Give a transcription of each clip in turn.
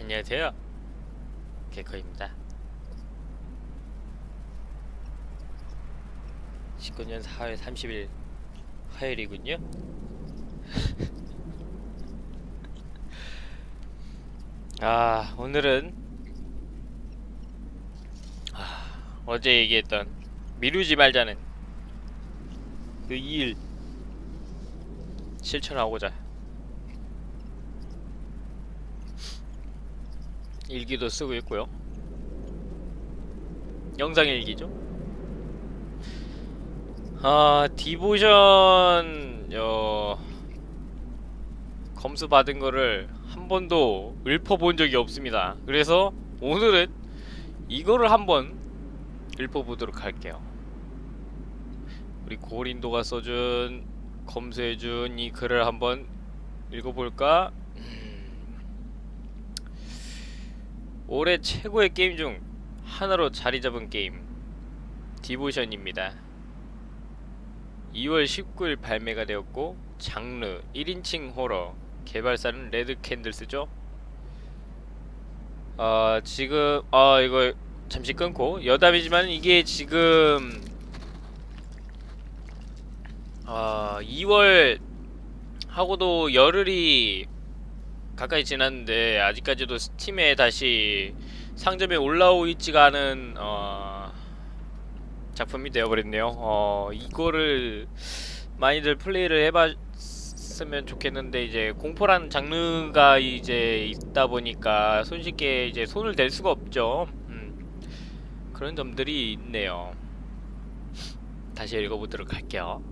안녕하세요. 개커입니다. 19년 4월 30일 화요일이군요. 아, 오늘은 아, 어제 얘기했던 미루지 말자는 그 일 실천하고자 일기도 쓰고 있고요. 영상 일기죠. 아 디보션 어, 검수 받은 거를 한 번도 읊어본 적이 없습니다. 그래서 오늘은 이거를 한번 읊어보도록 할게요. 우리 고린도가 써준 검수해준 이 글을 한번 읽어볼까? 올해 최고의 게임 중 하나로 자리 잡은 게임 디보션입니다. 2월 19일 발매가 되었고 장르 1인칭 호러 개발사는 레드 캔들스죠. 어, 지금 아 이거 잠시 끊고 여담이지만 이게 지금 아 2월 하고도 열흘이 가까이 지났는데 아직까지도 스팀에 다시 상점에 올라오고 있지가 않은 어, 작품이 되어버렸네요. 어, 이거를 많이들 플레이를 해봤으면 좋겠는데 이제 공포라는 장르가 이제 있다 보니까 손쉽게 이제 손을 댈 수가 없죠. 음, 그런 점들이 있네요. 다시 읽어보도록 할게요.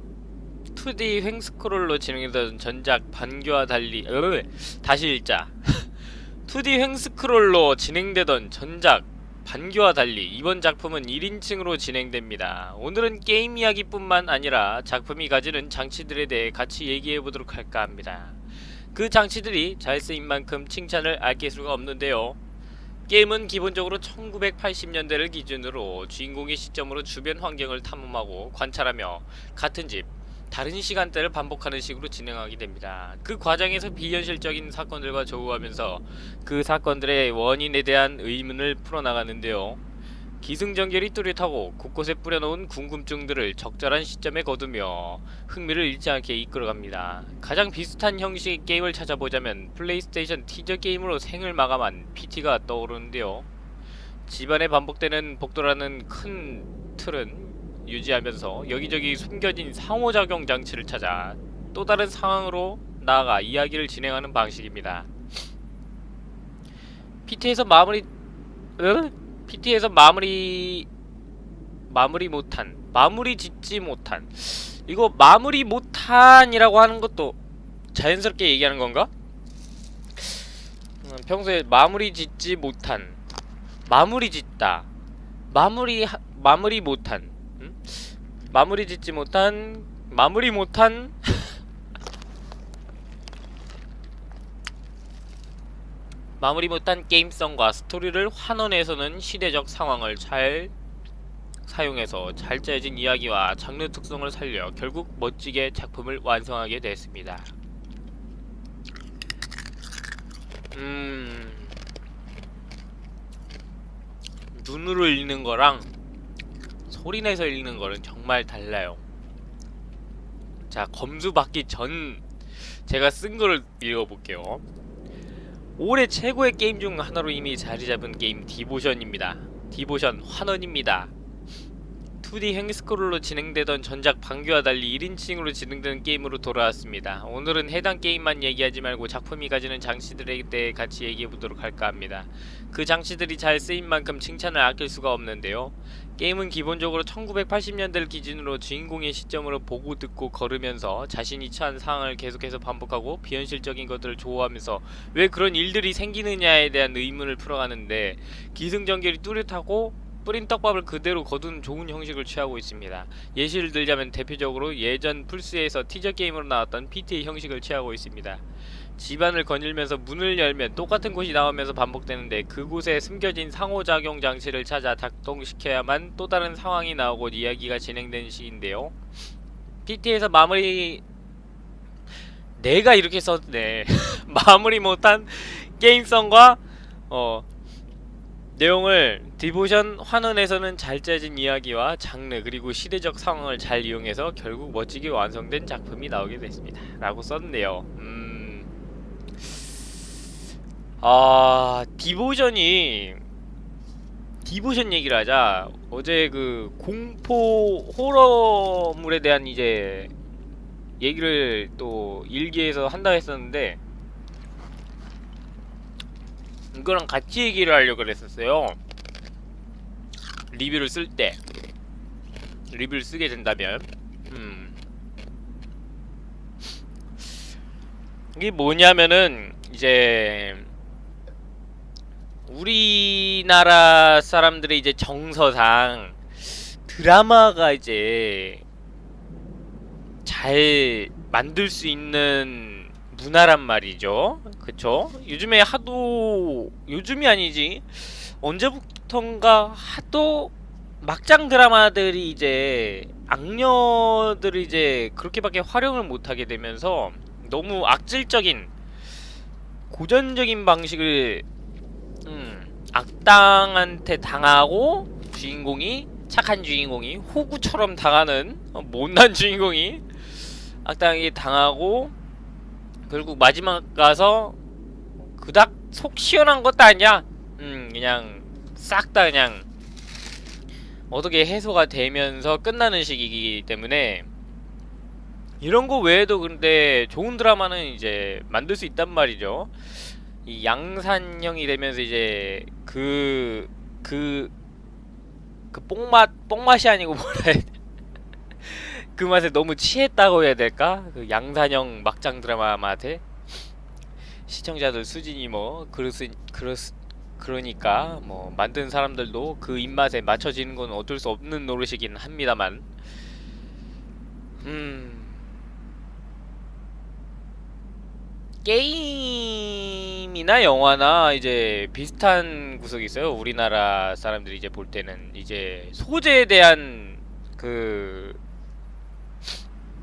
2D 횡스크롤로 진행되던 전작 반교와 달리 으, 다시 읽자 2D 횡스크롤로 진행되던 전작 반교와 달리 이번 작품은 1인칭으로 진행됩니다. 오늘은 게임 이야기뿐만 아니라 작품이 가지는 장치들에 대해 같이 얘기해보도록 할까 합니다. 그 장치들이 잘 쓰인 만큼 칭찬을 아낄 수가 없는데요. 게임은 기본적으로 1980년대를 기준으로 주인공의 시점으로 주변 환경을 탐험하고 관찰하며 같은 집, 다른 시간대를 반복하는 식으로 진행하게 됩니다. 그 과정에서 비현실적인 사건들과 조우하면서 그 사건들의 원인에 대한 의문을 풀어나가는데요. 기승전결이 뚜렷하고 곳곳에 뿌려놓은 궁금증들을 적절한 시점에 거두며 흥미를 잃지 않게 이끌어갑니다. 가장 비슷한 형식의 게임을 찾아보자면 플레이스테이션 티저 게임으로 생을 마감한 PT가 떠오르는데요. 집안에 반복되는 복도라는 큰 틀은 유지하면서 여기저기 숨겨진 상호작용 장치를 찾아 또 다른 상황으로 나아가 이야기를 진행하는 방식입니다. PT에서 마무리 으? PT에서 마무리 마무리 못한 마무리 짓지 못한 이거 마무리 못한이라고 하는 것도 자연스럽게 얘기하는 건가? 음, 평소에 마무리 짓지 못한 마무리 짓다 마무리 하, 마무리 못한 음? 마무리 짓지 못한 마무리 못한 마무리 못한 게임성과 스토리를 환원해서는 시대적 상황을 잘 사용해서 잘 짜여진 이야기와 장르 특성을 살려 결국 멋지게 작품을 완성하게 됐습니다. 음... 눈으로 읽는 거랑 소리 내서 읽는 거는 정말 달라요. 자, 검수 받기 전 제가 쓴 거를 읽어볼게요. 올해 최고의 게임 중 하나로 이미 자리 잡은 게임 디보션입니다. 디보션 환원입니다. 2D 횡스크롤로 진행되던 전작 반교와 달리 1인칭으로 진행되는 게임으로 돌아왔습니다. 오늘은 해당 게임만 얘기하지 말고 작품이 가지는 장치들에 대해 같이 얘기해보도록 할까 합니다. 그 장치들이 잘 쓰인 만큼 칭찬을 아낄 수가 없는데요. 게임은 기본적으로 1980년대를 기준으로 주인공의 시점으로 보고 듣고 걸으면서 자신이 처한 상황을 계속해서 반복하고 비현실적인 것들을 조호하면서 왜 그런 일들이 생기느냐에 대한 의문을 풀어가는데 기승전결이 뚜렷하고 뿌린 떡밥을 그대로 거둔 좋은 형식을 취하고 있습니다. 예시를 들자면 대표적으로 예전 플스에서 티저 게임으로 나왔던 PT의 형식을 취하고 있습니다. 집안을 거닐면서 문을 열면 똑같은 곳이 나오면서 반복되는데 그곳에 숨겨진 상호작용 장치를 찾아 작동시켜야만 또 다른 상황이 나오고 이야기가 진행되는 식인데요. PT에서 마무리 내가 이렇게 썼네 마무리 못한 게임성과 어 내용을 디보션 환원에서는 잘 짜진 이야기와 장르 그리고 시대적 상황을 잘 이용해서 결국 멋지게 완성된 작품이 나오게 됐습니다. 라고 썼네요. 음. 아, 디보션이 디보션 얘기를 하자. 어제 그 공포 호러물에 대한 이제 얘기를 또 일기에서 한다 했었는데 이거랑 같이 얘기를 하려고 그랬었어요. 리뷰를 쓸 때. 리뷰를 쓰게 된다면. 음. 이게 뭐냐면은, 이제, 우리나라 사람들의 이제 정서상 드라마가 이제 잘 만들 수 있는 문화란 말이죠. 그쵸? 요즘에 하도 요즘이 아니지 언제부턴가 하도 막장 드라마들이 이제 악녀들이 이제 그렇게밖에 활용을 못하게 되면서 너무 악질적인 고전적인 방식을 음, 악당한테 당하고 주인공이 착한 주인공이 호구처럼 당하는 어, 못난 주인공이 악당에게 당하고 결국 마지막 가서 그닥 속 시원한 것도 아니야. 음 그냥 싹 다 그냥 어떻게 해소가 되면서 끝나는 식이기 때문에 이런 거 외에도 근데 좋은 드라마는 이제 만들 수 있단 말이죠. 이 양산형이 되면서 이제 그 그 그 뽕맛 뽕맛이 아니고 뭐라 해야 돼? 그 맛에 너무 취했다고 해야 될까? 그 양산형 막장 드라마 맛에 시청자들 수준이 뭐 그렇스 그렇스 그러니까 뭐 만든 사람들도 그 입맛에 맞춰지는 건 어쩔 수 없는 노릇이긴 합니다만 음 게임이나 영화나 이제 비슷한 구석이 있어요. 우리나라 사람들이 이제 볼 때는 이제 소재에 대한 그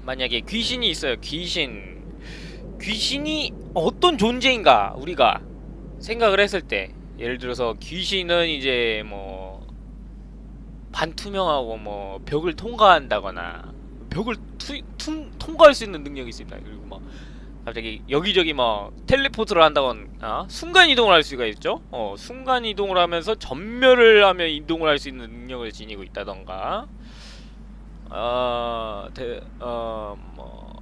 만약에 귀신이 있어요. 귀신. 귀신이 어떤 존재인가 우리가 생각을 했을 때 예를 들어서 귀신은 이제 뭐 반투명하고 뭐 벽을 통과한다거나 벽을 투, 퉁, 통과할 수 있는 능력이 있습니다. 그리고 뭐 갑자기 여기저기 뭐 teleport를 한다거나 어? 순간 이동을 할 수가 있죠. 어, 순간 이동을 하면서 점멸을 하며 이동을 할 수 있는 능력을 지니고 있다던가. 어, 대, 어, 뭐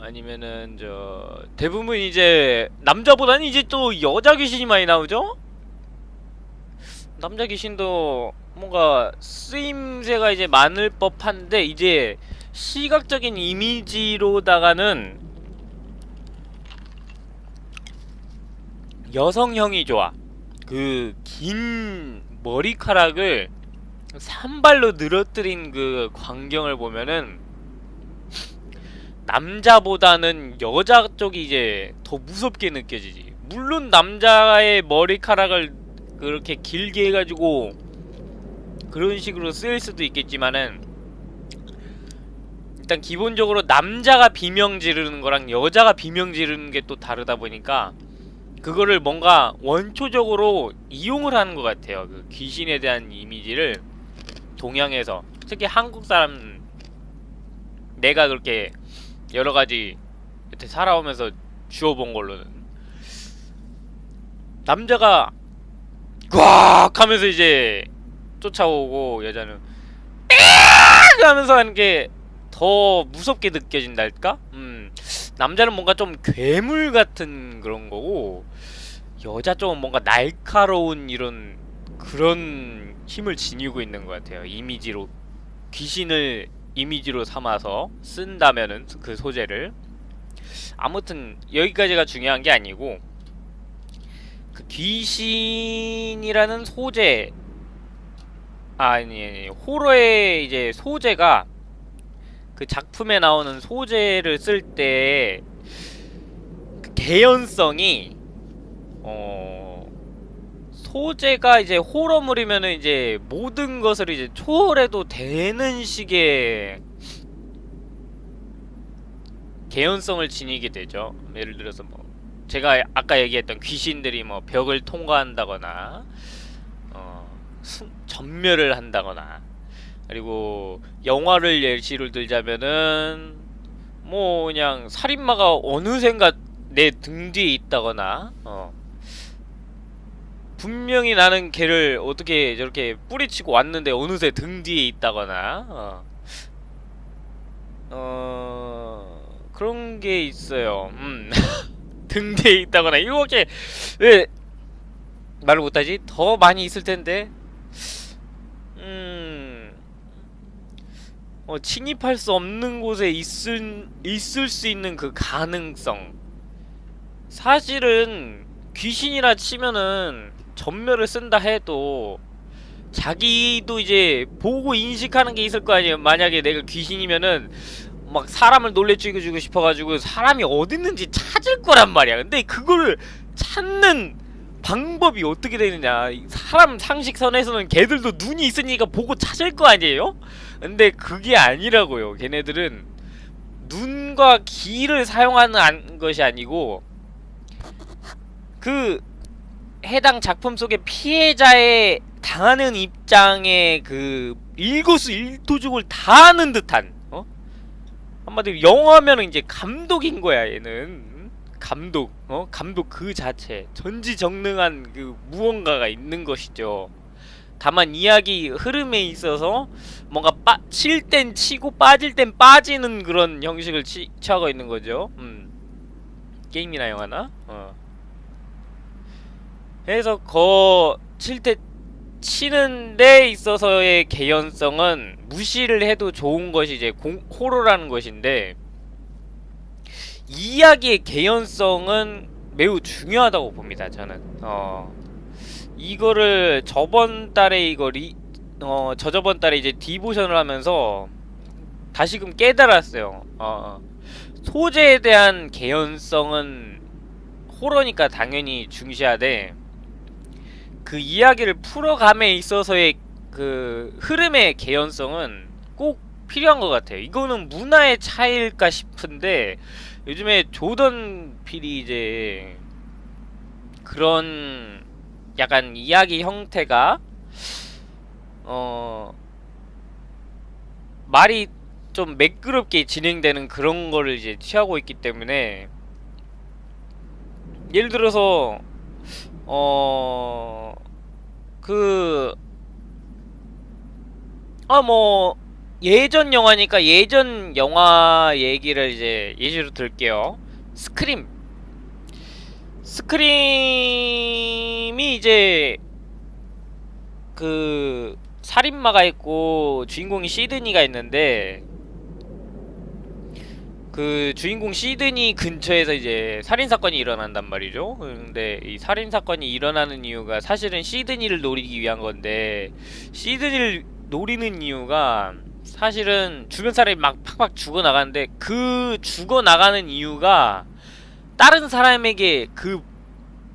아니면은 저 대부분 이제 남자보다는 이제 또 여자 귀신이 많이 나오죠? 남자 귀신도 뭔가 쓰임새가 이제 많을 법한데 이제 시각적인 이미지로다가는 여성형이 좋아. 그 긴 머리카락을 산발로 늘어뜨린 그 광경을 보면은 남자보다는 여자 쪽이 이제 더 무섭게 느껴지지. 물론 남자의 머리카락을 그렇게 길게 해가지고 그런 식으로 쓰일 수도 있겠지만은 일단 기본적으로 남자가 비명 지르는 거랑 여자가 비명 지르는 게 또 다르다 보니까 그거를 뭔가 원초적으로 이용을 하는 것 같아요. 그 귀신에 대한 이미지를 동양에서 특히 한국 사람 내가 그렇게 여러 가지 여태 살아오면서 주워본 걸로는 남자가 꽉 하면서 이제 쫓아오고 여자는 악 하면서 하는 게 더 무섭게 느껴진달까? 음 남자는 뭔가 좀 괴물 같은 그런 거고 여자 쪽은 뭔가 날카로운 이런 그런 힘을 지니고 있는 것 같아요. 이미지로 귀신을 이미지로 삼아서 쓴다면은 그 소재를 아무튼 여기까지가 중요한 게 아니고 그 귀신이라는 소재 아니, 아니 호러의 이제 소재가 그 작품에 나오는 소재를 쓸때 그 개연성이 어 소재가 이제 호러물이면은 이제 모든 것을 이제 초월해도 되는 식의 개연성을 지니게 되죠. 예를 들어서 뭐 제가 아까 얘기했던 귀신들이 뭐 벽을 통과한다거나 어, 수- 전멸을 한다거나 그리고 영화를 예시를 들자면은 뭐 그냥 살인마가 어느샌가 내 등 뒤에 있다거나 어 분명히 나는 걔를 어떻게 저렇게 뿌리치고 왔는데 어느새 등 뒤에 있다거나 어, 어 그런 게 있어요. 음. 등 뒤에 있다거나 이렇게 왜 말을 못하지? 더 많이 있을 텐데. 음. 어, 침입할 수 없는 곳에 있을 있을 수 있는 그 가능성. 사실은 귀신이라 치면은 전멸을 쓴다 해도 자기도 이제 보고 인식하는 게 있을 거 아니에요. 만약에 내가 귀신이면은 막 사람을 놀래 죽여주고 싶어가지고 사람이 어딨는지 찾을 거란 말이야. 근데 그거를 찾는 방법이 어떻게 되느냐. 사람 상식선에서는 걔들도 눈이 있으니까 보고 찾을 거 아니에요? 근데 그게 아니라고요. 걔네들은 눈과 귀를 사용하는 안- 것이 아니고 그 해당 작품 속의 피해자의 당하는 입장의 그 일거수 일투족을 다 하는 듯한 어? 한마디로 영화면은 이제 감독인 거야 얘는 감독 어 감독 그 자체 전지전능한 그 무언가가 있는 것이죠. 다만 이야기 흐름에 있어서 뭔가 빠, 칠 땐 치고 빠질 땐 빠지는 그런 형식을 치, 취하고 있는 거죠. 음. 게임이나 영화나. 어. 그래서 거 칠 때 치는 데 있어서의 개연성은 무시를 해도 좋은 것이 이제 공, 호러라는 것인데 이야기의 개연성은 매우 중요하다고 봅니다. 저는 어 이거를 저번 달에 이거 리, 어 저저번 달에 이제 디보션을 하면서 다시금 깨달았어요. 어 소재에 대한 개연성은 호러니까 당연히 중시하되 그 이야기를 풀어감에 있어서의 그 흐름의 개연성은 꼭 필요한 것 같아요. 이거는 문화의 차이일까 싶은데 요즘에 조던 필이 이제 그런 약간 이야기 형태가 어 말이 좀 매끄럽게 진행되는 그런 거를 이제 취하고 있기 때문에 예를 들어서 어, 그, 아, 뭐, 예전 영화니까 예전 영화 얘기를 이제 예시로 들게요. 스크림. 스크림이 이제, 그, 살인마가 있고, 주인공이 시드니가 있는데, 그 주인공 시드니 근처에서 이제 살인 사건이 일어난단 말이죠. 근데 이 살인 사건이 일어나는 이유가 사실은 시드니를 노리기 위한 건데 시드니를 노리는 이유가 사실은 주변 사람이 막 팍팍 죽어 나가는데 그 죽어 나가는 이유가 다른 사람에게 그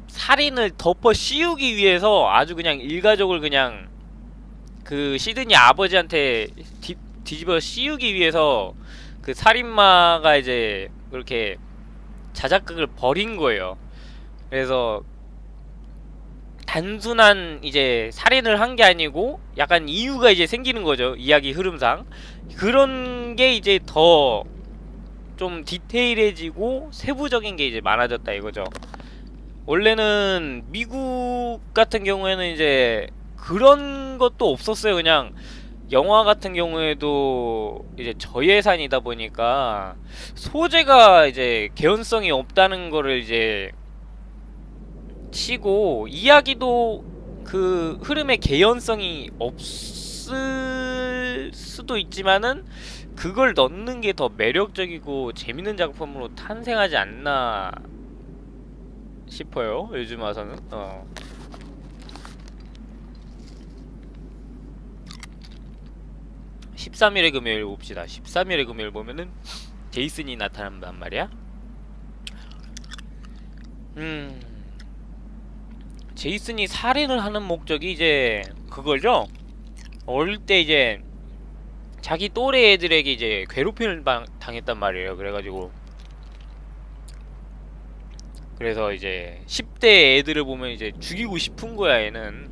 살인을 덮어 씌우기 위해서 아주 그냥 일가족을 그냥 그 시드니 아버지한테 뒤, 뒤집어 씌우기 위해서 그 살인마가 이제 그렇게 자작극을 벌인 거예요. 그래서 단순한 이제 살인을 한 게 아니고 약간 이유가 이제 생기는 거죠. 이야기 흐름상. 그런 게 이제 더 좀 디테일해지고 세부적인 게 이제 많아졌다 이거죠. 원래는 미국 같은 경우에는 이제 그런 것도 없었어요. 그냥 영화 같은 경우에도 이제 저예산이다 보니까 소재가 이제 개연성이 없다는 거를 이제 치고 이야기도 그 흐름의 개연성이 없을 수도 있지만은 그걸 넣는 게 더 매력적이고 재밌는 작품으로 탄생하지 않나 싶어요. 요즘 와서는. 어. 13일의 금요일 봅시다. 13일의 금요일 보면은 제이슨이 나타난단 말이야. 음. 제이슨이 살인을 하는 목적이 이제 그거죠. 어릴 때 이제 자기 또래 애들에게 이제 괴롭힘을 방- 당했단 말이에요. 그래가지고 그래서 이제 10대 애들을 보면 이제 죽이고 싶은 거야 얘는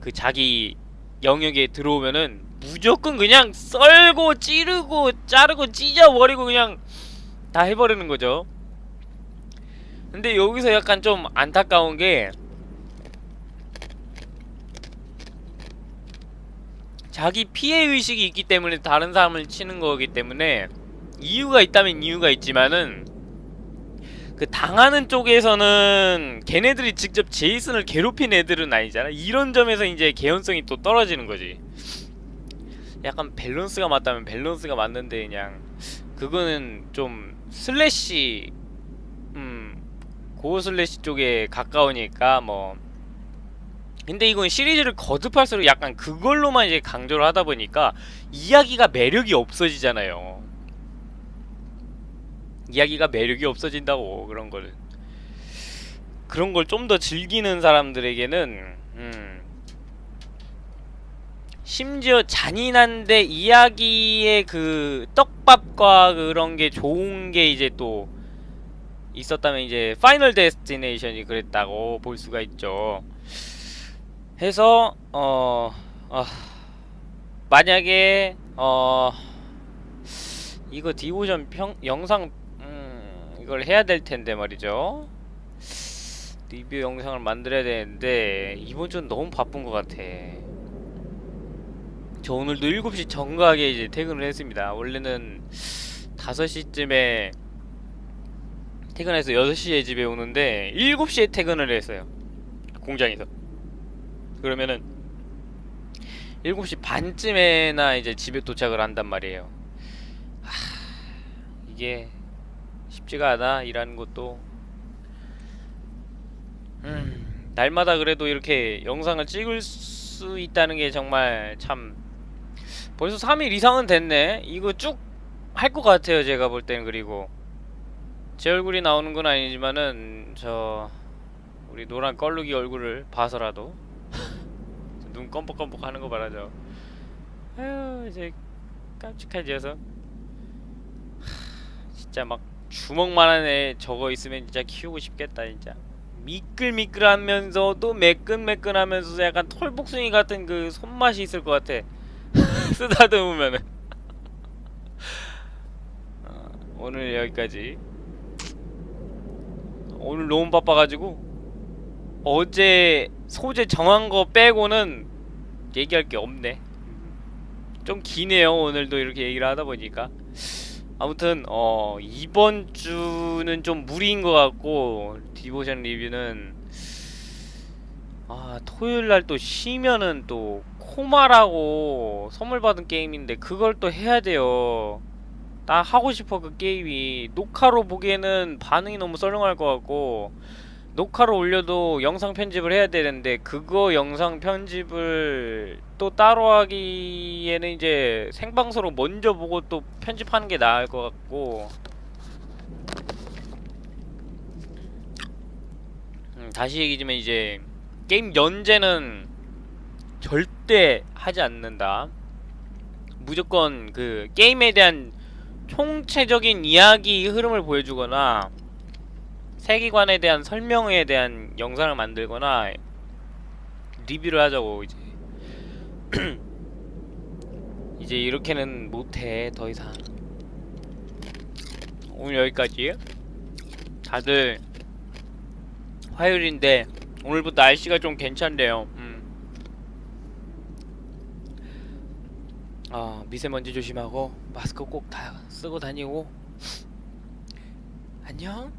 그 자기 영역에 들어오면은 무조건 그냥 썰고 찌르고 자르고 찢어버리고 그냥 다 해버리는 거죠 근데 여기서 약간 좀 안타까운 게 자기 피해 의식이 있기 때문에 다른 사람을 치는 거기 때문에 이유가 있다면 이유가 있지만은 그 당하는 쪽에서는 걔네들이 직접 제이슨을 괴롭힌 애들은 아니잖아. 이런 점에서 이제 개연성이 또 떨어지는 거지. 약간 밸런스가 맞다면 밸런스가 맞는데 그냥 그거는 좀 slasher 음 gore slasher 쪽에 가까우니까 뭐 근데 이건 시리즈를 거듭할수록 약간 그걸로만 이제 강조를 하다 보니까 이야기가 매력이 없어지잖아요. 이야기가 매력이 없어진다고 그런 거는 그런 걸 좀 더 즐기는 사람들에게는 음 심지어 잔인한데 이야기의 그 떡밥과 그런 게 좋은 게 이제 또 있었다면 이제 파이널 데스티네이션이 그랬다고 볼 수가 있죠. 해서 어, 어 만약에 어 이거 디보션 평 영상 음 이걸 해야 될 텐데 말이죠. 리뷰 영상을 만들어야 되는데 이번 주는 너무 바쁜 것 같아. 저 오늘도 7시 정각에 이제 퇴근을 했습니다. 원래는 5시쯤에 퇴근해서 6시에 집에 오는데 7시에 퇴근을 했어요. 공장에서. 그러면은 7시 반쯤에나 이제 집에 도착을 한단 말이에요. 하, 이게 쉽지가 않아 일하는 것도. 음, 날마다 그래도 이렇게 영상을 찍을 수 있다는 게 정말 참 벌써 3일 이상은 됐네. 이거 쭉 할 것 같아요. 제가 볼 때는 그리고 제 얼굴이 나오는 건 아니지만은 저 우리 노란 껄룩이 얼굴을 봐서라도 눈 껌뻑껌뻑 하는 거 말하죠. 아유 이제 깜찍해져서 진짜 막 주먹만한 애 저거 있으면 진짜 키우고 싶겠다 진짜. 미끌미끌하면서도 매끈매끈하면서도 약간 털복숭이 같은 그 손맛이 있을 것 같아. 쓰다듬으면은. 어, 오늘 여기까지. 오늘 너무 바빠가지고 어제 소재 정한 거 빼고는 얘기할 게 없네. 좀 기네요. 오늘도 이렇게 얘기를 하다 보니까. 아무튼 어 이번 주는 좀 무리인 것 같고 디보션 리뷰는 아 토요일 날 또 쉬면은 또 코마라고 선물 받은 게임인데 그걸 또 해야 돼요. 나 하고 싶어 그 게임이 녹화로 보기에는 반응이 너무 썰렁할 것 같고 녹화로 올려도 영상 편집을 해야 되는데 그거 영상 편집을 또 따로 하기에는 이제 생방송으로 먼저 보고 또 편집하는 게 나을 것 같고 음, 다시 얘기지만 이제 게임 연재는 절대 하지 않는다. 무조건 그 게임에 대한 총체적인 이야기 흐름을 보여주거나 세계관에 대한 설명에 대한 영상을 만들거나 리뷰를 하자고 이제. 이제 이렇게는 못해 더 이상. 오늘 여기까지 다들 화요일인데 오늘부터 날씨가 좀 괜찮대요. 음. 아 미세먼지 조심하고 마스크 꼭 다 쓰고 다니고. 안녕